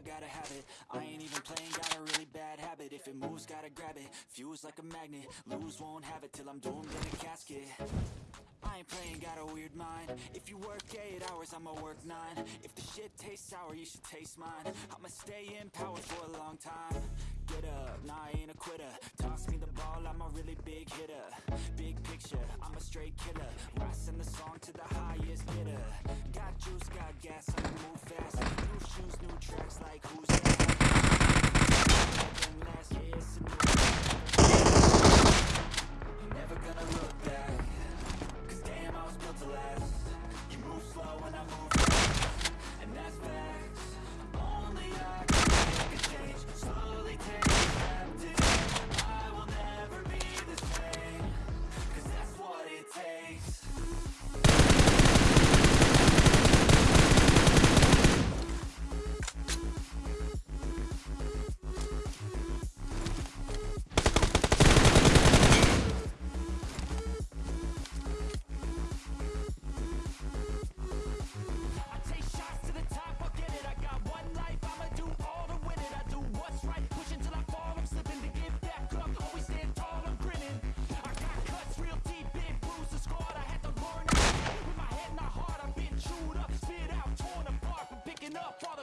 I gotta have it? I ain't even playing, got a really bad habit. If it moves, gotta grab it. Fuse like a magnet. Lose, won't have it Till I'm doomed in a casket. I ain't playing, got a weird mind. If you work 8 hours, I'ma work 9 If the shit tastes sour, you should taste mine. I'ma stay in power for a long time. Get up, nah, I ain't a quitter. Toss me the ball, I'm a really big hitter.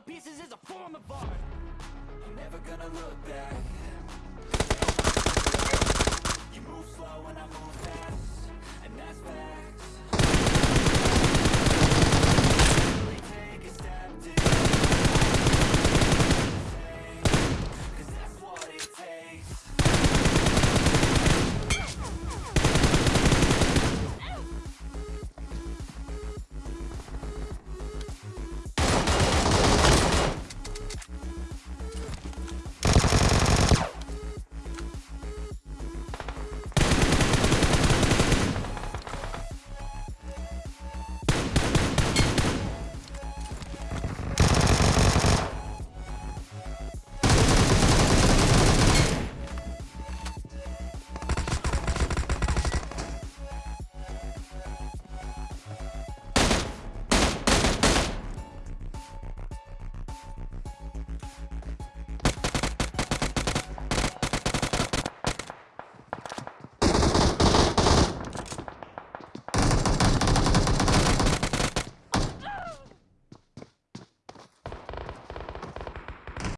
pieces is a form of art. I'm never gonna look back.